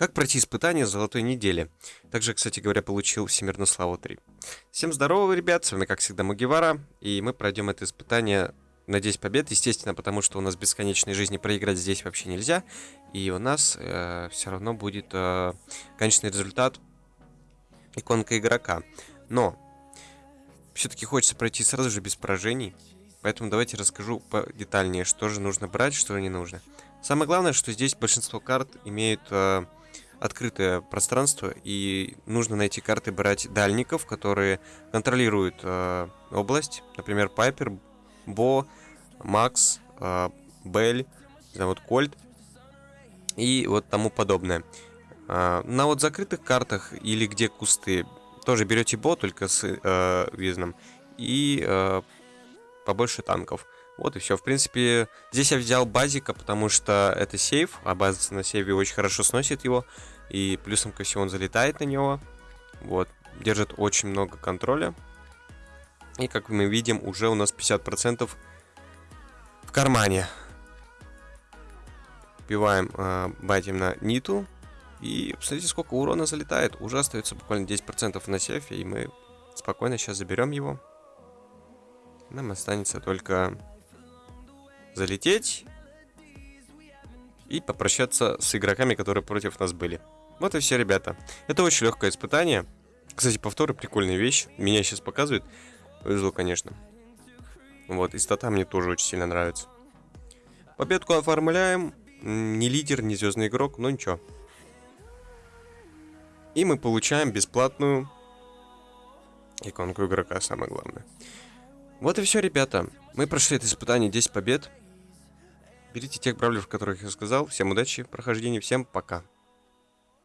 Как пройти испытание золотой недели? Также, кстати говоря, получил Всемирную славу 3. Всем здорово, ребят, с вами, как всегда, Мугивара, и мы пройдем это испытание на 10 побед, естественно, потому что у нас бесконечной жизни проиграть здесь вообще нельзя, и у нас э, все равно будет э, конечный результат иконка игрока. Но все-таки хочется пройти сразу же без поражений, поэтому давайте расскажу детальнее, что же нужно брать, что не нужно. Самое главное, что здесь большинство карт имеют э, открытое пространство, и нужно найти карты брать дальников, которые контролируют э, область. Например, Пайпер, Бо, Макс, э, Бель, да, вот Кольт и вот тому подобное. Э, на вот закрытых картах или где кусты тоже берете Бо, только с э, визном, и э, побольше танков. Вот и все. В принципе, здесь я взял базика, потому что это сейф, а база на сейве очень хорошо сносит его. И плюсом ко всему он залетает на него. Вот. Держит очень много контроля. И как мы видим, уже у нас 50% в кармане. Убиваем э, байтим на ниту. И посмотрите, сколько урона залетает. Уже остается буквально 10% на сейфе, и мы спокойно сейчас заберем его. Нам останется только залететь и попрощаться с игроками, которые против нас были. Вот и все, ребята. Это очень легкое испытание. Кстати, повторы прикольная вещь. Меня сейчас показывают. Повезло, конечно. Вот, и стата мне тоже очень сильно нравится. Победку оформляем. Не лидер, не звездный игрок, но ничего. И мы получаем бесплатную иконку игрока, самое главное. Вот и все, ребята. Мы прошли это испытание 10 побед. Берите тех бравлеров, которых я сказал. Всем удачи, прохождения, всем пока.